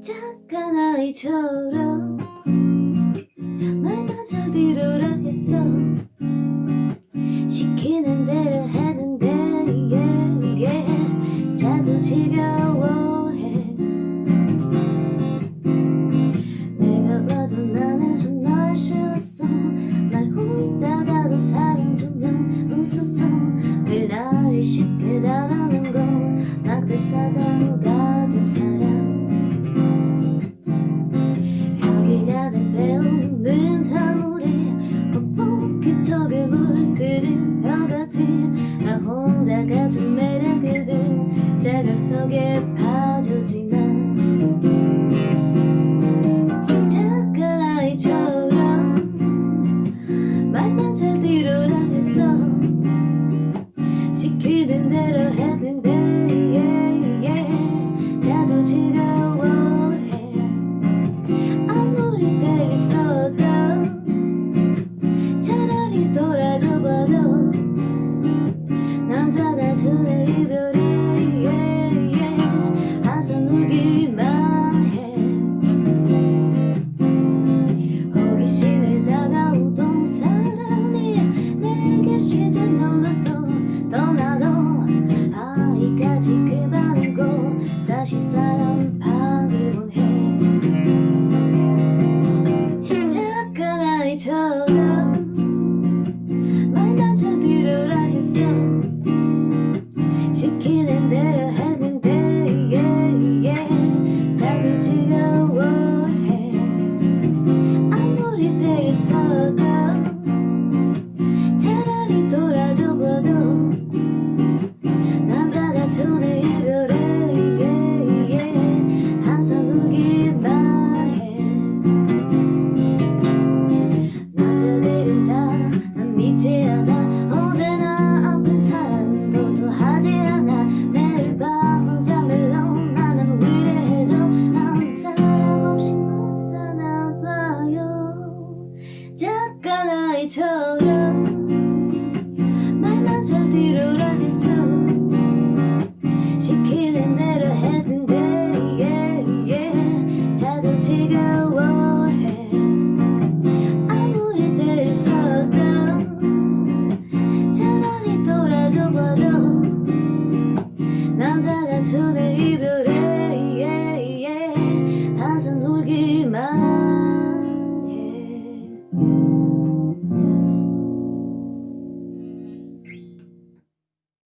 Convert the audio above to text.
작은 아이처럼 말만 잘 들으라 했어 주면 웃었어 늘 나를 쉽게 다루는 거막 대사당 같은 사람. 여기 가득 배우는 다물에 뻑뻑히 저기 물 그릇여같이 나 혼자 가진 매력이든 자각 속에 빠졌 시키는 대로 했는데. 자꾸 지겨워해. 아무리 때리서도 차라리 돌아줘봐도 남자가 주는 이별이 yeah, 울기만 해. 호기심에 다가오던 사랑이 내게 시제 놀라서 시키 내는 했는데 yeah, 자꾸 지겨워해. 아무리 들썩도 차라리 돌아줘봐도 남자가 손을 입어